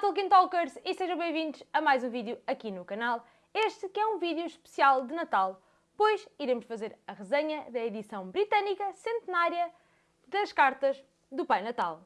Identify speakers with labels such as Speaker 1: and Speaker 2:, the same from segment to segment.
Speaker 1: Tolkien Talkers e sejam bem-vindos a mais um vídeo aqui no canal. Este que é um vídeo especial de Natal, pois iremos fazer a resenha da edição britânica centenária das cartas do Pai Natal.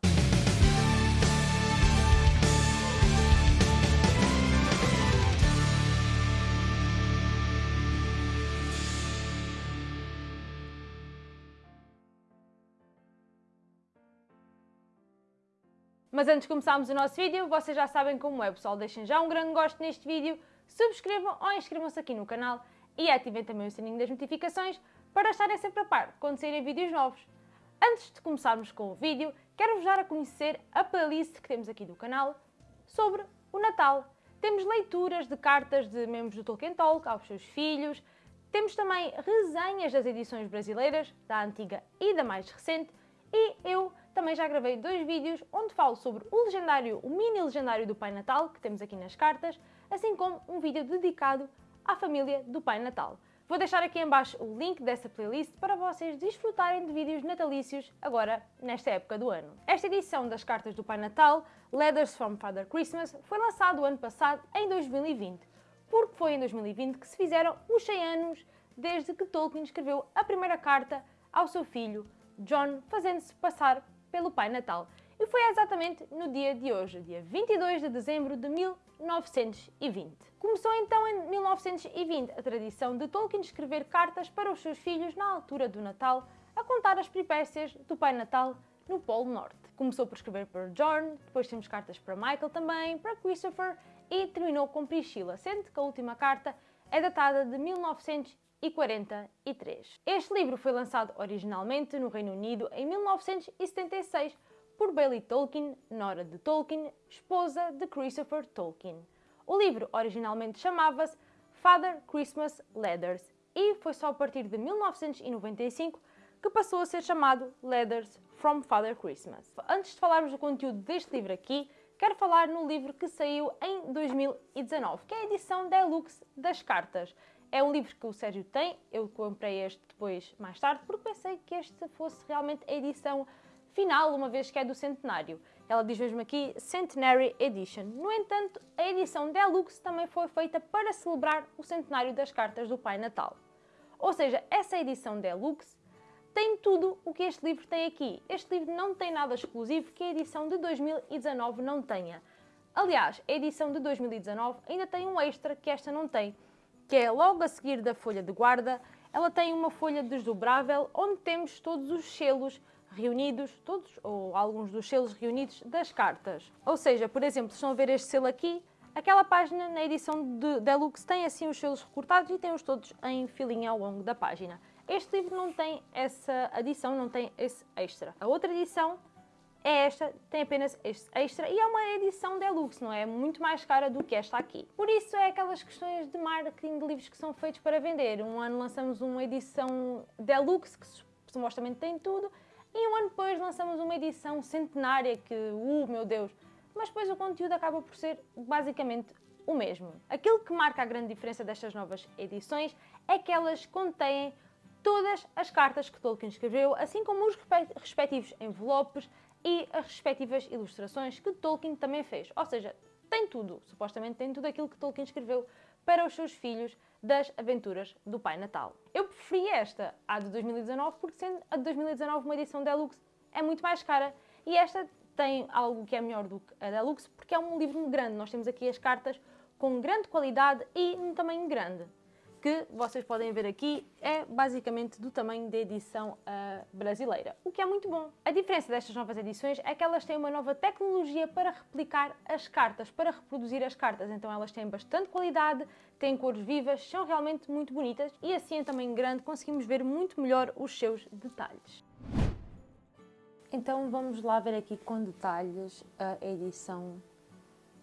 Speaker 1: Mas antes de começarmos o nosso vídeo, vocês já sabem como é, pessoal. Deixem já um grande gosto neste vídeo, subscrevam ou inscrevam-se aqui no canal e ativem também o sininho das notificações para estarem sempre a par quando saírem vídeos novos. Antes de começarmos com o vídeo, quero-vos dar a conhecer a playlist que temos aqui do canal sobre o Natal. Temos leituras de cartas de membros do Tolkien Talk aos seus filhos, temos também resenhas das edições brasileiras, da antiga e da mais recente, e eu também já gravei dois vídeos onde falo sobre o legendário, o mini legendário do Pai Natal, que temos aqui nas cartas, assim como um vídeo dedicado à família do Pai Natal. Vou deixar aqui em baixo o link dessa playlist para vocês desfrutarem de vídeos natalícios agora nesta época do ano. Esta edição das cartas do Pai Natal, Letters from Father Christmas, foi lançado o ano passado, em 2020, porque foi em 2020 que se fizeram os 100 anos desde que Tolkien escreveu a primeira carta ao seu filho John, fazendo-se passar pelo Pai Natal. E foi exatamente no dia de hoje, dia 22 de dezembro de 1920. Começou então em 1920 a tradição de Tolkien escrever cartas para os seus filhos na altura do Natal, a contar as peripécias do Pai Natal no Polo Norte. Começou por escrever para John, depois temos cartas para Michael também, para Christopher e terminou com Priscilla, sendo que a última carta é datada de 1943. Este livro foi lançado originalmente no Reino Unido em 1976 por Bailey Tolkien, nora de Tolkien, esposa de Christopher Tolkien. O livro originalmente chamava-se Father Christmas Letters e foi só a partir de 1995 que passou a ser chamado Letters from Father Christmas. Antes de falarmos do conteúdo deste livro aqui, quero falar no livro que saiu em 2019, que é a edição deluxe das cartas. É um livro que o Sérgio tem, eu comprei este depois, mais tarde, porque pensei que este fosse realmente a edição final, uma vez que é do centenário. Ela diz mesmo aqui Centenary Edition. No entanto, a edição Deluxe também foi feita para celebrar o centenário das cartas do Pai Natal. Ou seja, essa edição Deluxe tem tudo o que este livro tem aqui. Este livro não tem nada exclusivo que a edição de 2019 não tenha. Aliás, a edição de 2019 ainda tem um extra que esta não tem, que é logo a seguir da folha de guarda, ela tem uma folha desdobrável onde temos todos os selos reunidos, todos ou alguns dos selos reunidos das cartas. Ou seja, por exemplo, estão a ver este selo aqui, aquela página na edição de Deluxe tem assim os selos recortados e tem-os todos em filinha ao longo da página. Este livro não tem essa adição, não tem esse extra. A outra edição é esta, tem apenas este extra e é uma edição deluxe, não é? Muito mais cara do que esta aqui. Por isso é aquelas questões de marketing de livros que são feitos para vender. Um ano lançamos uma edição deluxe que supostamente tem tudo e um ano depois lançamos uma edição centenária que, uh, meu Deus, mas depois o conteúdo acaba por ser basicamente o mesmo. Aquilo que marca a grande diferença destas novas edições é que elas contêm todas as cartas que Tolkien escreveu, assim como os respectivos envelopes e as respectivas ilustrações que Tolkien também fez. Ou seja, tem tudo, supostamente tem tudo aquilo que Tolkien escreveu para os seus filhos das aventuras do Pai Natal. Eu preferi esta à de 2019 porque sendo a de 2019 uma edição Deluxe é muito mais cara e esta tem algo que é melhor do que a Deluxe porque é um livro grande. Nós temos aqui as cartas com grande qualidade e um tamanho grande que vocês podem ver aqui é basicamente do tamanho da edição uh, brasileira, o que é muito bom. A diferença destas novas edições é que elas têm uma nova tecnologia para replicar as cartas, para reproduzir as cartas, então elas têm bastante qualidade, têm cores vivas, são realmente muito bonitas e assim em tamanho grande conseguimos ver muito melhor os seus detalhes. Então vamos lá ver aqui com detalhes a edição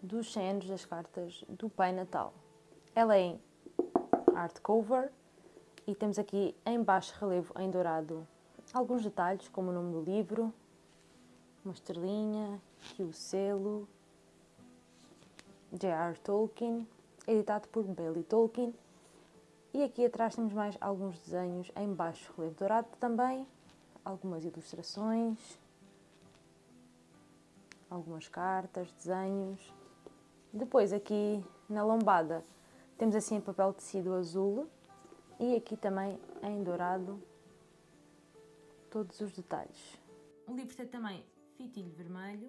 Speaker 1: dos 100 anos das cartas do Pai Natal. Ela é em hardcover e temos aqui em baixo relevo em dourado alguns detalhes como o nome do livro, uma estrelinha, aqui o selo, J.R. Tolkien, editado por Bailey Tolkien e aqui atrás temos mais alguns desenhos em baixo relevo dourado também, algumas ilustrações, algumas cartas, desenhos Depois aqui na lombada temos assim papel tecido azul e aqui também em dourado todos os detalhes. O livro tem também fitilho vermelho.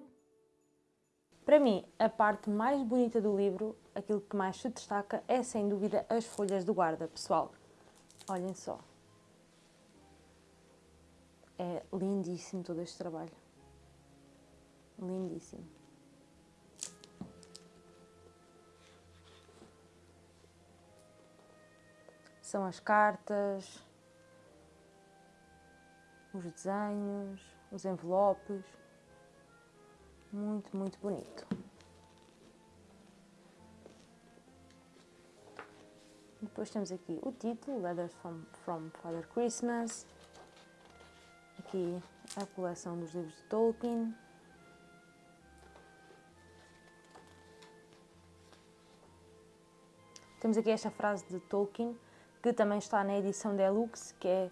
Speaker 1: Para mim, a parte mais bonita do livro, aquilo que mais se destaca, é sem dúvida as folhas do guarda, pessoal. Olhem só. É lindíssimo todo este trabalho. Lindíssimo. São as cartas, os desenhos, os envelopes. Muito, muito bonito. Depois temos aqui o título, Letters from, from Father Christmas. Aqui a coleção dos livros de Tolkien. Temos aqui esta frase de Tolkien, que também está na edição Deluxe, que é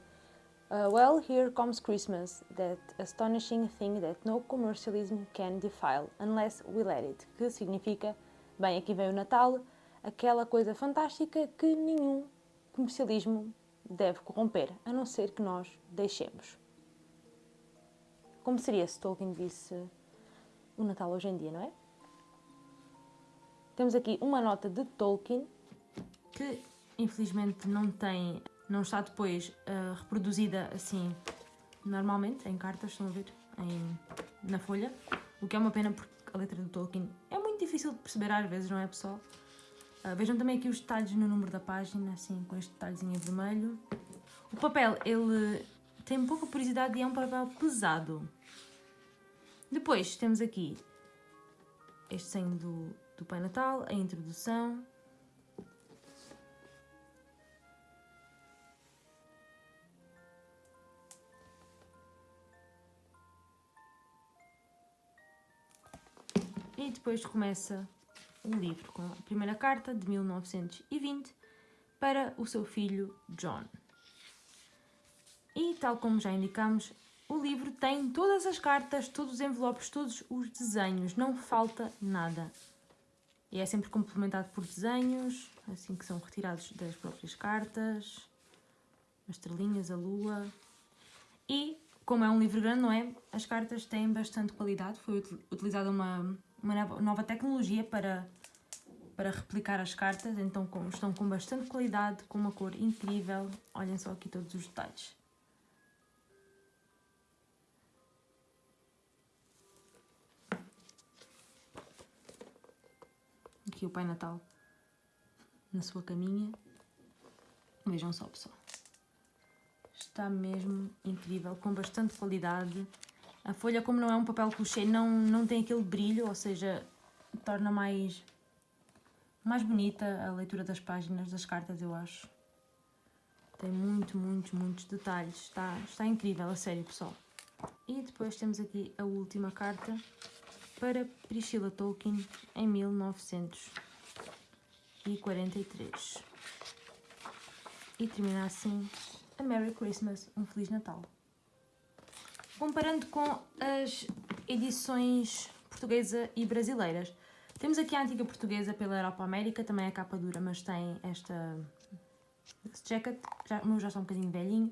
Speaker 1: Uh, well, here comes Christmas, that astonishing thing that no commercialism can defile, unless we let it. Que significa, bem, aqui vem o Natal, aquela coisa fantástica que nenhum comercialismo deve corromper, a não ser que nós deixemos. Como seria se Tolkien visse o Natal hoje em dia, não é? Temos aqui uma nota de Tolkien que infelizmente não tem não está depois uh, reproduzida assim normalmente, em cartas, estão a ver, em, na folha, o que é uma pena porque a letra do Tolkien é muito difícil de perceber às vezes, não é pessoal? Uh, vejam também aqui os detalhes no número da página, assim, com este detalhezinho vermelho. O papel, ele tem pouca porosidade e é um papel pesado. Depois temos aqui este desenho do, do Pai Natal, a introdução, depois começa o livro com a primeira carta de 1920 para o seu filho John. E tal como já indicamos, o livro tem todas as cartas, todos os envelopes, todos os desenhos, não falta nada. E é sempre complementado por desenhos, assim que são retirados das próprias cartas, as estrelinhas, a lua. E, como é um livro grande, não é? As cartas têm bastante qualidade, foi utilizada uma uma nova tecnologia para, para replicar as cartas, então com, estão com bastante qualidade, com uma cor incrível. Olhem só aqui todos os detalhes. Aqui o Pai Natal na sua caminha. Vejam só, pessoal. Está mesmo incrível, com bastante qualidade. A folha, como não é um papel couché, não, não tem aquele brilho, ou seja, torna mais, mais bonita a leitura das páginas das cartas, eu acho. Tem muito, muitos, muitos detalhes. Está, está incrível, a sério, pessoal. E depois temos aqui a última carta para Priscilla Tolkien em 1943. E termina assim a Merry Christmas, um Feliz Natal. Comparando com as edições portuguesa e brasileiras, temos aqui a antiga portuguesa pela Europa América, também é capa dura, mas tem esta jacket, já, o meu já está um bocadinho velhinho.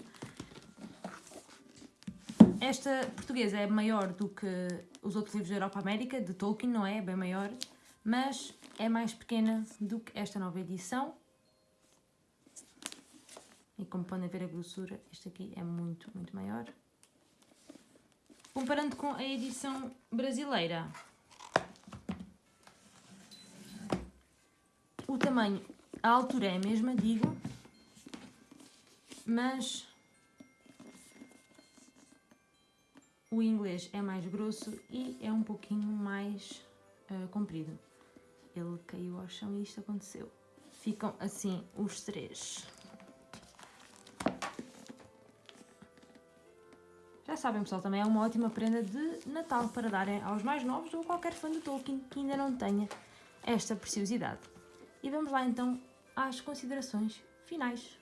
Speaker 1: Esta portuguesa é maior do que os outros livros da Europa América, de Tolkien, não é? É bem maior, mas é mais pequena do que esta nova edição. E como podem ver a grossura, este aqui é muito, muito maior. Comparando com a edição brasileira, o tamanho, a altura é a mesma, digo, mas o inglês é mais grosso e é um pouquinho mais uh, comprido. Ele caiu ao chão e isto aconteceu. Ficam assim os três. Já sabem, pessoal, também é uma ótima prenda de Natal para darem aos mais novos ou qualquer fã de Tolkien que ainda não tenha esta preciosidade. E vamos lá então às considerações finais.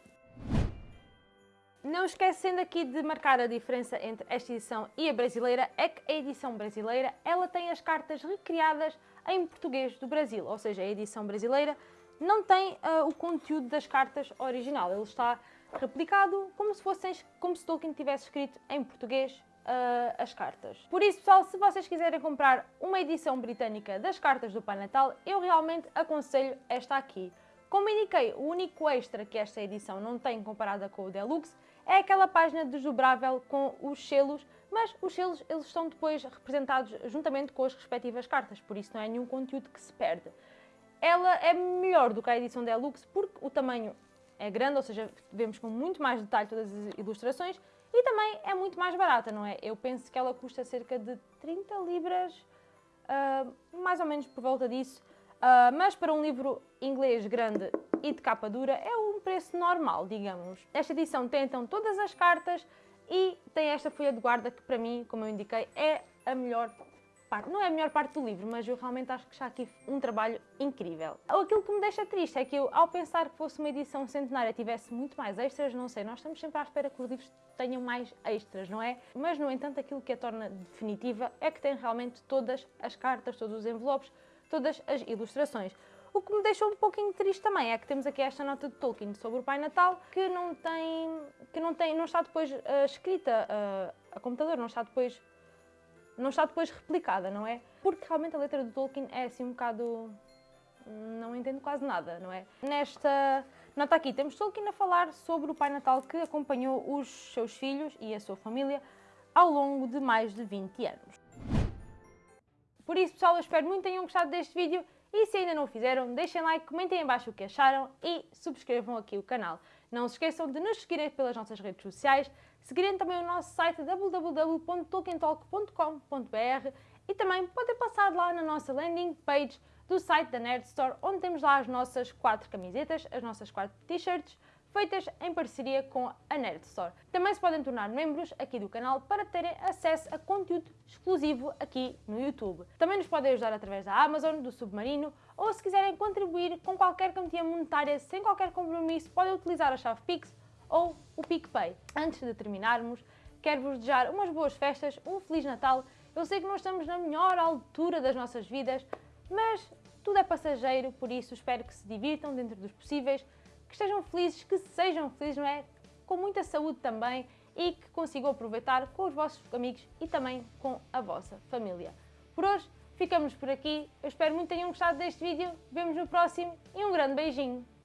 Speaker 1: Não esquecendo aqui de marcar a diferença entre esta edição e a brasileira, é que a edição brasileira ela tem as cartas recriadas em português do Brasil, ou seja, a edição brasileira não tem uh, o conteúdo das cartas original, ele está replicado como se, fossem, como se Tolkien tivesse escrito em português uh, as cartas. Por isso, pessoal, se vocês quiserem comprar uma edição britânica das cartas do Pai Natal, eu realmente aconselho esta aqui. Como indiquei, o único extra que esta edição não tem comparada com o Deluxe é aquela página desdobrável com os selos, mas os selos eles estão depois representados juntamente com as respectivas cartas, por isso não é nenhum conteúdo que se perde. Ela é melhor do que a edição Deluxe porque o tamanho é grande, ou seja, vemos com muito mais detalhe todas as ilustrações e também é muito mais barata, não é? Eu penso que ela custa cerca de 30 libras, uh, mais ou menos por volta disso, uh, mas para um livro inglês grande e de capa dura é um preço normal, digamos. Esta edição tem então todas as cartas e tem esta folha de guarda que para mim, como eu indiquei, é a melhor parte. Não é a melhor parte do livro, mas eu realmente acho que já aqui um trabalho incrível. Aquilo que me deixa triste é que eu, ao pensar que fosse uma edição centenária, tivesse muito mais extras, não sei, nós estamos sempre à espera que os livros tenham mais extras, não é? Mas, no entanto, aquilo que a torna definitiva é que tem realmente todas as cartas, todos os envelopes, todas as ilustrações. O que me deixou um pouquinho triste também é que temos aqui esta nota de Tolkien sobre o Pai Natal que não tem, que não tem, não está depois uh, escrita uh, a computador, não está depois não está depois replicada, não é? Porque realmente a letra do Tolkien é assim um bocado... não entendo quase nada, não é? Nesta nota aqui temos Tolkien a falar sobre o Pai Natal que acompanhou os seus filhos e a sua família ao longo de mais de 20 anos. Por isso, pessoal, eu espero muito que tenham gostado deste vídeo e se ainda não o fizeram, deixem like, comentem em baixo o que acharam e subscrevam aqui o canal. Não se esqueçam de nos seguirem pelas nossas redes sociais, seguirem também o nosso site www.tolkientalk.com.br e também podem passar lá na nossa landing page do site da Nerd Store, onde temos lá as nossas quatro camisetas, as nossas quatro t-shirts, feitas em parceria com a Nerd Store. Também se podem tornar membros aqui do canal para terem acesso a conteúdo exclusivo aqui no YouTube. Também nos podem ajudar através da Amazon, do Submarino ou se quiserem contribuir com qualquer quantia monetária sem qualquer compromisso, podem utilizar a chave Pix ou o PicPay. Antes de terminarmos, quero-vos desejar umas boas festas, um Feliz Natal. Eu sei que não estamos na melhor altura das nossas vidas, mas tudo é passageiro, por isso espero que se divirtam dentro dos possíveis, que estejam felizes, que sejam felizes, não é? Com muita saúde também e que consigam aproveitar com os vossos amigos e também com a vossa família. Por hoje ficamos por aqui, eu espero muito que tenham gostado deste vídeo, vemos no próximo e um grande beijinho!